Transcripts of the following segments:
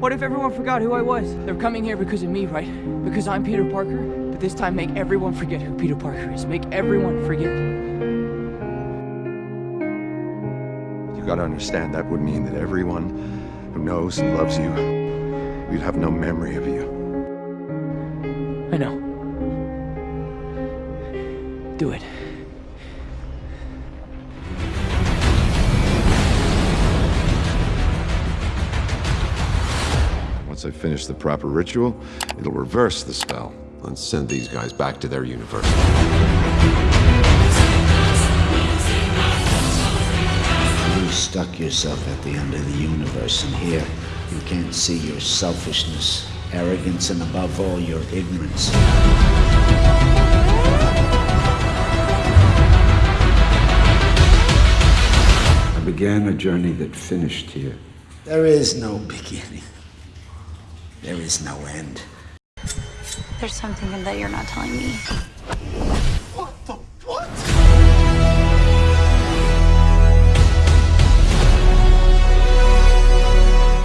What if everyone forgot who I was? They're coming here because of me, right? Because I'm Peter Parker? But this time make everyone forget who Peter Parker is. Make everyone forget. You gotta understand that would mean that everyone who knows and loves you, we'd have no memory of you. I know. Do it. Once I finish the proper ritual, it'll reverse the spell. and send these guys back to their universe. You stuck yourself at the end of the universe, and here you can't see your selfishness, arrogance, and above all, your ignorance. I began a journey that finished here. There is no beginning. There is no end. There's something in that you're not telling me. What the what?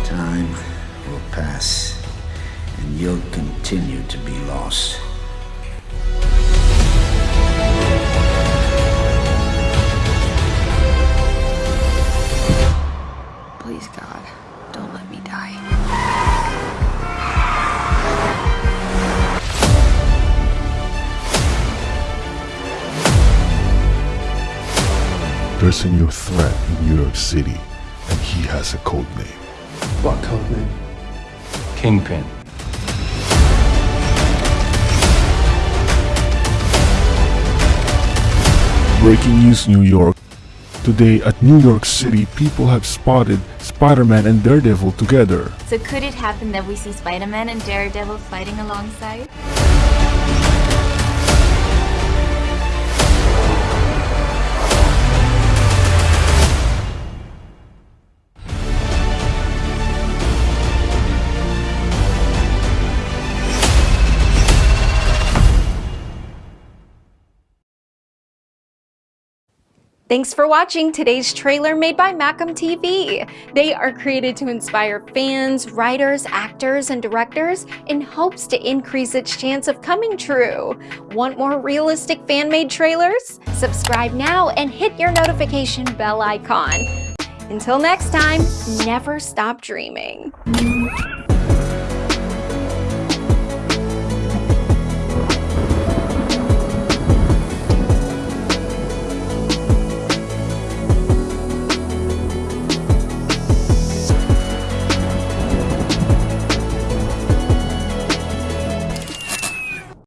Time will pass, and you'll continue to be lost. There's a new threat in New York City, and he has a code name. What code name? Kingpin. Breaking news New York. Today at New York City, people have spotted Spider-Man and Daredevil together. So could it happen that we see Spider-Man and Daredevil fighting alongside? Thanks for watching today's trailer made by Macam TV. They are created to inspire fans, writers, actors, and directors in hopes to increase its chance of coming true. Want more realistic fan-made trailers? Subscribe now and hit your notification bell icon. Until next time, never stop dreaming.